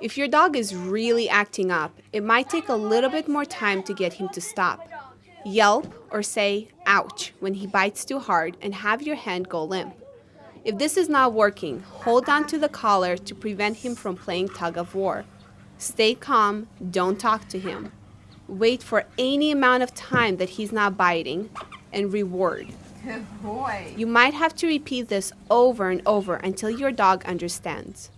If your dog is really acting up, it might take a little bit more time to get him to stop. Yelp or say, ouch, when he bites too hard and have your hand go limp. If this is not working, hold on to the collar to prevent him from playing tug of war. Stay calm, don't talk to him. Wait for any amount of time that he's not biting and reward. Good boy. You might have to repeat this over and over until your dog understands.